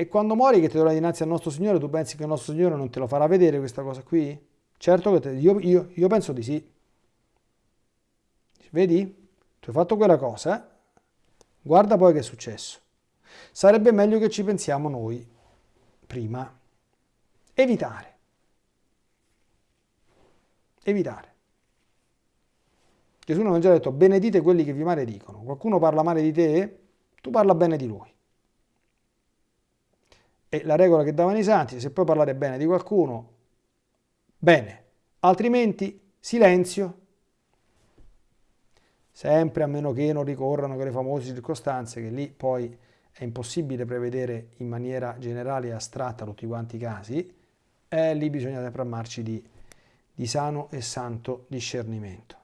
E quando muori che ti trovi dinanzi al nostro Signore, tu pensi che il nostro Signore non te lo farà vedere questa cosa qui? Certo che te, io, io, io penso di sì. Vedi? Tu hai fatto quella cosa, guarda poi che è successo. Sarebbe meglio che ci pensiamo noi prima. Evitare. Evitare. Gesù non ha già detto benedite quelli che vi maledicono. Qualcuno parla male di te, tu parla bene di lui. E la regola che davano i santi, se puoi parlare bene di qualcuno, bene, altrimenti silenzio. Sempre a meno che non ricorrano quelle famose circostanze che lì poi è impossibile prevedere in maniera generale e astratta tutti quanti i casi, e lì bisogna sempre armarci di, di sano e santo discernimento.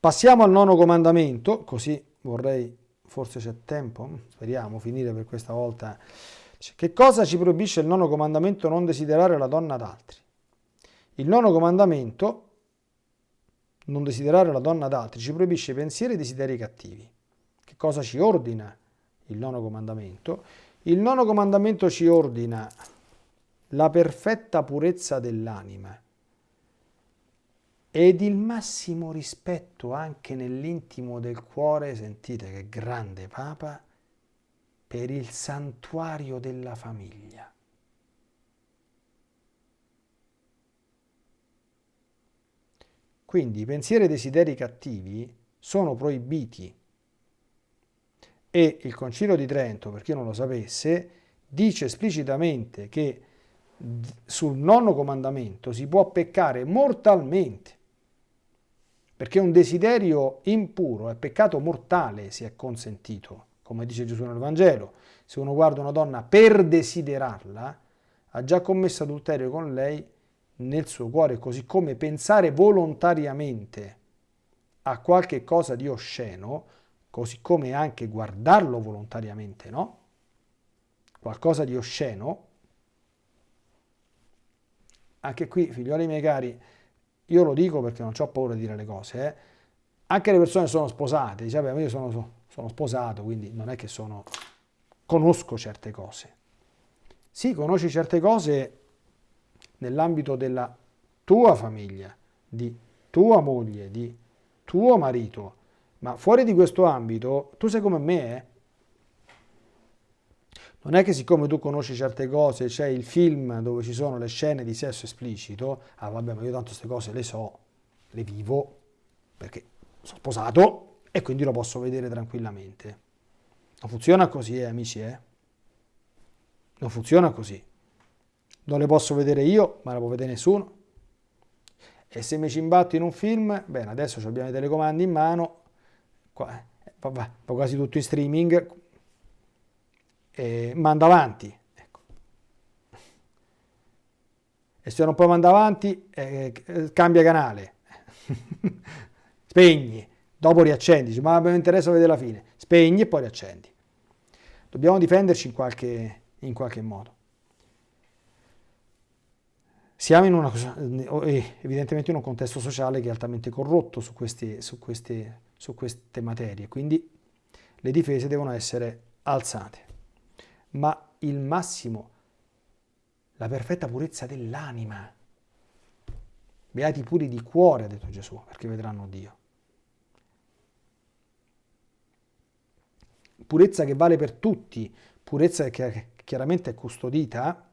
Passiamo al nono comandamento, così vorrei forse c'è tempo, speriamo, finire per questa volta. Che cosa ci proibisce il nono comandamento non desiderare la donna ad altri? Il nono comandamento, non desiderare la donna ad altri, ci proibisce pensieri e desideri cattivi. Che cosa ci ordina il nono comandamento? Il nono comandamento ci ordina la perfetta purezza dell'anima ed il massimo rispetto anche nell'intimo del cuore, sentite che grande Papa, per il santuario della famiglia. Quindi i pensieri e desideri cattivi sono proibiti e il Concilio di Trento, per chi non lo sapesse, dice esplicitamente che sul nonno comandamento si può peccare mortalmente perché un desiderio impuro è peccato mortale se è consentito, come dice Gesù nel Vangelo. Se uno guarda una donna per desiderarla, ha già commesso adulterio con lei nel suo cuore, così come pensare volontariamente a qualche cosa di osceno, così come anche guardarlo volontariamente, no? Qualcosa di osceno. Anche qui, figlioli miei cari, io lo dico perché non ho paura di dire le cose, eh. anche le persone sono sposate, dice, vabbè, io sono, sono sposato, quindi non è che sono, conosco certe cose. Sì, conosci certe cose nell'ambito della tua famiglia, di tua moglie, di tuo marito, ma fuori di questo ambito tu sei come me, eh? Non è che siccome tu conosci certe cose, c'è il film dove ci sono le scene di sesso esplicito, ah vabbè ma io tanto queste cose le so, le vivo, perché sono sposato e quindi lo posso vedere tranquillamente. Non funziona così, eh, amici, eh? Non funziona così. Non le posso vedere io, ma le può vedere nessuno. E se mi ci imbatto in un film, bene, adesso abbiamo i telecomandi in mano, qua, eh, va quasi tutto in streaming, eh, manda avanti. Ecco. E se non puoi mandare avanti, eh, cambia canale. *laughs* Spegni, dopo riaccendi, ma mi interessa vedere la fine. Spegni e poi riaccendi. Dobbiamo difenderci in qualche, in qualche modo. Siamo in una, eh, evidentemente in un contesto sociale che è altamente corrotto su queste, su queste, su queste materie, quindi le difese devono essere alzate ma il massimo, la perfetta purezza dell'anima. Beati puri di cuore, ha detto Gesù, perché vedranno Dio. Purezza che vale per tutti, purezza che chiaramente è custodita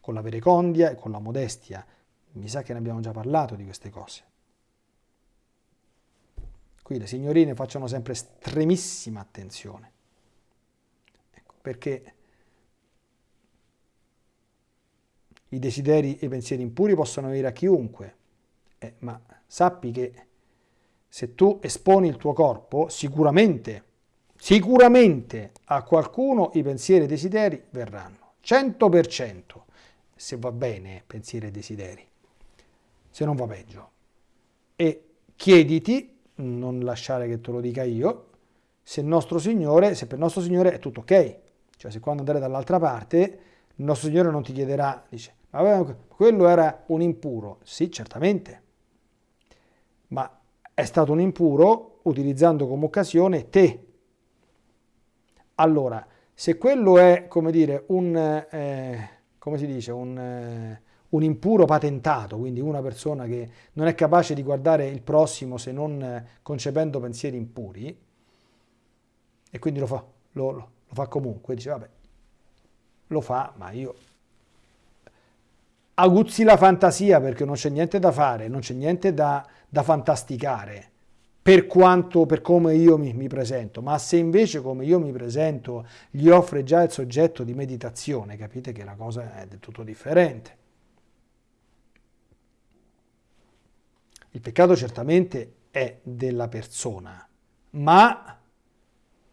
con la verecondia e con la modestia. Mi sa che ne abbiamo già parlato di queste cose. Qui le signorine facciano sempre estremissima attenzione perché i desideri e i pensieri impuri possono venire a chiunque, eh, ma sappi che se tu esponi il tuo corpo, sicuramente, sicuramente a qualcuno i pensieri e i desideri verranno, 100%, se va bene pensieri e desideri, se non va peggio. E chiediti, non lasciare che te lo dica io, se nostro Signore, se per nostro Signore è tutto ok. Cioè se quando andare dall'altra parte, il nostro Signore non ti chiederà, dice, ma quello era un impuro. Sì, certamente. Ma è stato un impuro utilizzando come occasione te. Allora, se quello è, come dire, un, eh, come si dice, un, eh, un, impuro patentato, quindi una persona che non è capace di guardare il prossimo se non eh, concependo pensieri impuri, e quindi lo fa, lo, lo fa comunque, dice vabbè, lo fa, ma io aguzzi la fantasia perché non c'è niente da fare, non c'è niente da, da fantasticare per quanto, per come io mi, mi, presento, ma se invece come io mi presento gli offre già il soggetto di meditazione, capite che la cosa è del tutto differente. Il peccato certamente è della persona, ma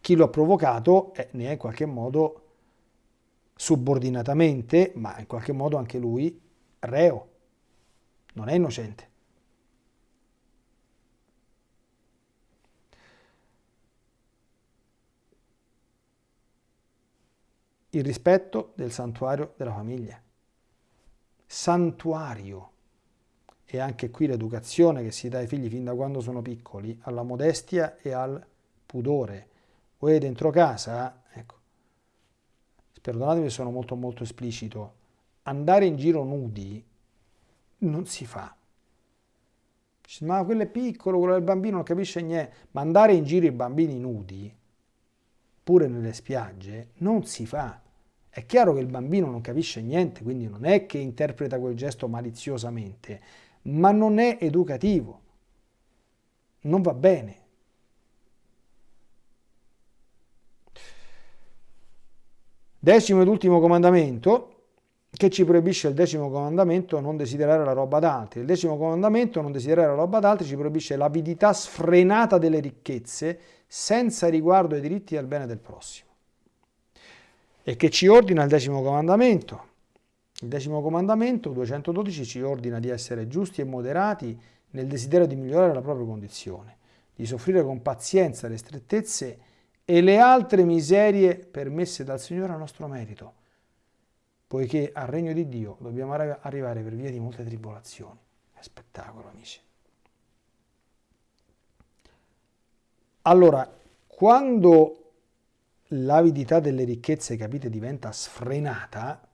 chi lo ha provocato è, ne è in qualche modo subordinatamente, ma in qualche modo anche lui reo, non è innocente. il rispetto del santuario della famiglia. Santuario. E anche qui l'educazione che si dà ai figli fin da quando sono piccoli, alla modestia e al pudore. Voi dentro casa, ecco, perdonatemi se sono molto molto esplicito, andare in giro nudi non si fa. Ma quello è piccolo, quello del bambino non capisce niente. Ma andare in giro i bambini nudi pure nelle spiagge, non si fa. È chiaro che il bambino non capisce niente, quindi non è che interpreta quel gesto maliziosamente, ma non è educativo. Non va bene. Decimo ed ultimo comandamento, che ci proibisce il decimo comandamento non desiderare la roba d'altri. Il decimo comandamento non desiderare la roba d'altri ci proibisce l'avidità sfrenata delle ricchezze senza riguardo ai diritti al bene del prossimo. E che ci ordina il decimo comandamento. Il decimo comandamento, 212, ci ordina di essere giusti e moderati nel desiderio di migliorare la propria condizione, di soffrire con pazienza le strettezze e le altre miserie permesse dal Signore a nostro merito, poiché al regno di Dio dobbiamo arrivare per via di molte tribolazioni. È spettacolo, amici. Allora, quando l'avidità delle ricchezze, capite, diventa sfrenata,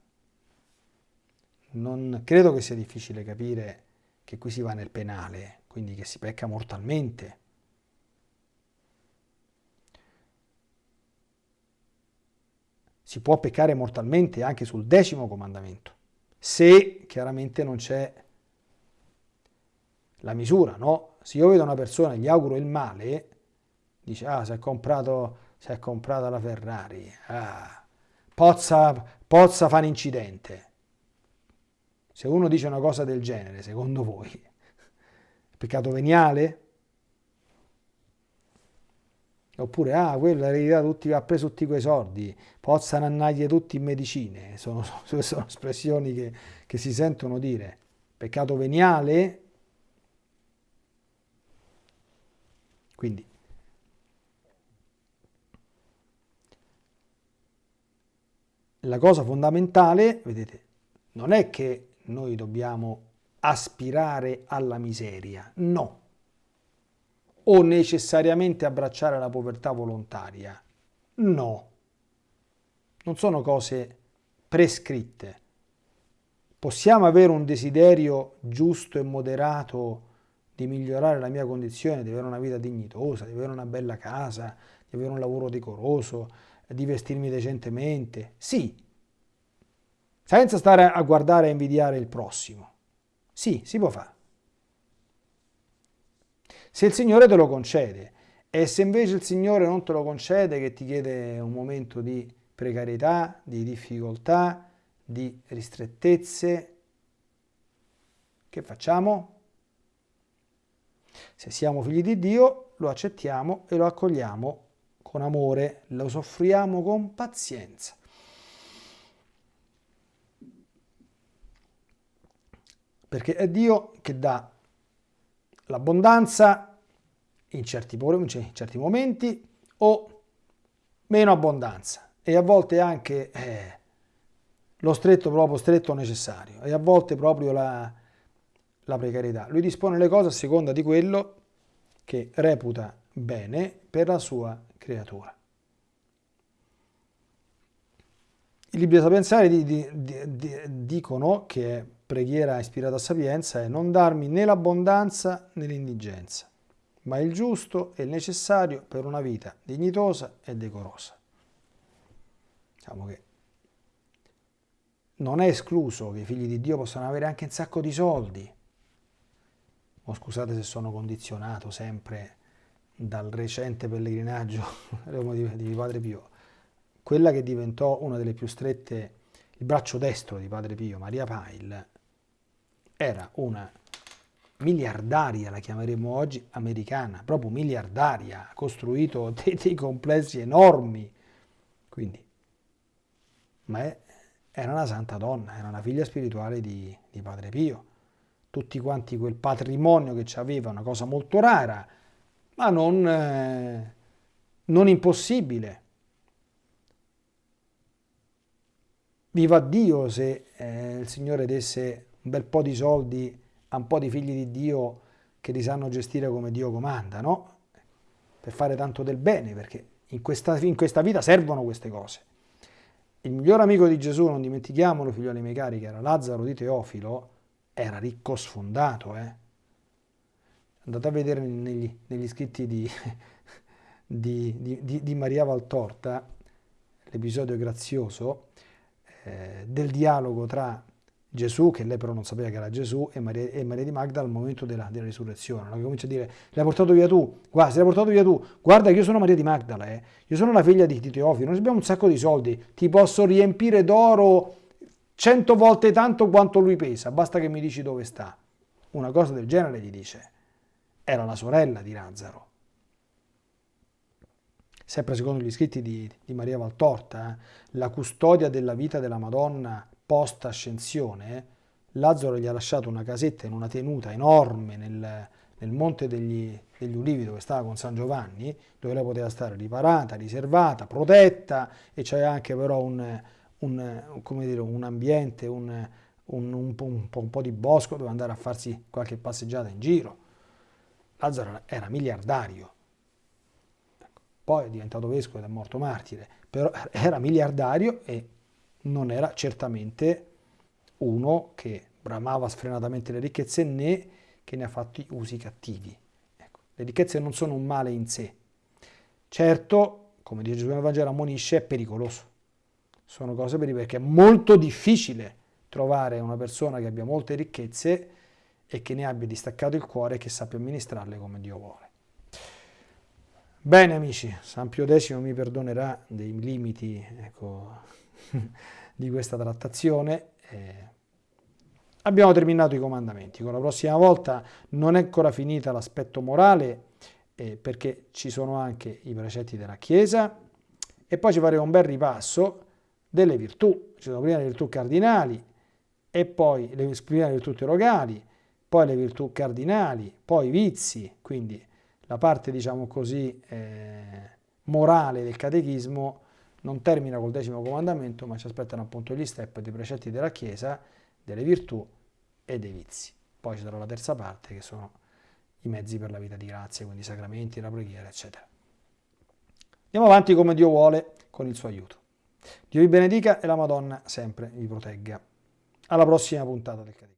non credo che sia difficile capire che qui si va nel penale, quindi che si pecca mortalmente. Si può peccare mortalmente anche sul decimo comandamento, se chiaramente non c'è la misura, no? Se io vedo una persona e gli auguro il male, dice, ah, si è comprato, si è comprata la Ferrari, ah, pozza, pozza fa un incidente. Se uno dice una cosa del genere, secondo voi, *laughs* è peccato veniale? Oppure, ah, quello tutti, ha preso tutti quei soldi, pozzano annaglie tutti in medicine. *laughs* Sono, sono espressioni che, che si sentono dire. Peccato veniale? Quindi la cosa fondamentale, vedete, non è che noi dobbiamo aspirare alla miseria, no, o necessariamente abbracciare la povertà volontaria, no, non sono cose prescritte. Possiamo avere un desiderio giusto e moderato di migliorare la mia condizione, di avere una vita dignitosa, di avere una bella casa, di avere un lavoro decoroso, di vestirmi decentemente, sì, senza stare a guardare e invidiare il prossimo. Sì, si può fare. Se il Signore te lo concede e se invece il Signore non te lo concede, che ti chiede un momento di precarietà, di difficoltà, di ristrettezze, che facciamo? Se siamo figli di Dio, lo accettiamo e lo accogliamo con amore, lo soffriamo con pazienza. Perché è Dio che dà l'abbondanza in certi, in certi momenti o meno abbondanza e a volte anche eh, lo stretto proprio stretto necessario e a volte proprio la, la precarietà. Lui dispone le cose a seconda di quello che reputa bene per la sua creatura. I libri sapienziali di, di, di, dicono che preghiera ispirata a sapienza è non darmi né l'abbondanza né l'indigenza, ma il giusto e il necessario per una vita dignitosa e decorosa. Diciamo che non è escluso che i figli di Dio possano avere anche un sacco di soldi. O scusate se sono condizionato sempre dal recente pellegrinaggio *laughs* di Padre Pio. Quella che diventò una delle più strette, il braccio destro di Padre Pio, Maria Pail, era una miliardaria, la chiameremo oggi, americana, proprio miliardaria, ha costruito *laughs* dei, dei complessi enormi. Quindi, ma è, era una santa donna, era una figlia spirituale di, di Padre Pio. Tutti quanti quel patrimonio che ci aveva, una cosa molto rara, ma non, eh, non impossibile. Viva Dio se eh, il Signore desse bel po' di soldi a un po' di figli di Dio che li sanno gestire come Dio comanda, no? Per fare tanto del bene, perché in questa, in questa vita servono queste cose. Il miglior amico di Gesù, non dimentichiamolo, figlioli miei cari, che era Lazzaro di Teofilo, era ricco sfondato, eh? Andate a vedere negli, negli scritti di, *laughs* di, di, di, Maria Valtorta, l'episodio grazioso eh, del dialogo tra Gesù, che lei però non sapeva che era Gesù, e Maria, e Maria di Magda al momento della, della risurrezione. No? comincia a dire, l'hai portato via tu, guarda, se l'hai portato via tu, guarda che io sono Maria di Magdala, eh. io sono la figlia di Teofilo, noi abbiamo un sacco di soldi, ti posso riempire d'oro cento volte tanto quanto lui pesa, basta che mi dici dove sta. Una cosa del genere gli dice. Era la sorella di Lazzaro. Sempre secondo gli scritti di, di Maria Valtorta, eh, la custodia della vita della Madonna post-ascensione, Lazzaro gli ha lasciato una casetta in una tenuta enorme nel, nel Monte degli, degli, Ulivi dove stava con San Giovanni, dove lei poteva stare riparata, riservata, protetta e c'era anche però un, un, dire, un ambiente, un, un, po', di bosco dove andare a farsi qualche passeggiata in giro. Lazzaro era miliardario, ecco, poi è diventato vescovo ed è morto martire, però *laughs* era miliardario e non era certamente uno che bramava sfrenatamente le ricchezze né che ne ha fatti usi cattivi. Ecco, le ricchezze non sono un male in sé. Certo, come dice Gesù nel Vangelo, ammonisce, è pericoloso. Sono cose perché è molto difficile trovare una persona che abbia molte ricchezze e che ne abbia distaccato il cuore e che sappia amministrarle come Dio vuole. Bene amici, San Pio X mi perdonerà dei limiti ecco, *laughs* di questa trattazione. Eh, abbiamo terminato i comandamenti, con la prossima volta non è ancora finita l'aspetto morale eh, perché ci sono anche i precetti della Chiesa e poi ci faremo un bel ripasso delle virtù, ci sono prima le virtù cardinali e poi le, prima le virtù teologali, poi le virtù cardinali, poi i vizi, quindi la parte diciamo così eh, morale del catechismo non termina col decimo comandamento, ma ci aspettano appunto gli step dei precetti della Chiesa, delle virtù e dei vizi. Poi ci sarà la terza parte che sono i mezzi per la vita di grazia, quindi i sacramenti, la preghiera, eccetera. Andiamo avanti come Dio vuole con il suo aiuto. Dio vi benedica e la Madonna sempre vi protegga. Alla prossima puntata del Catechismo.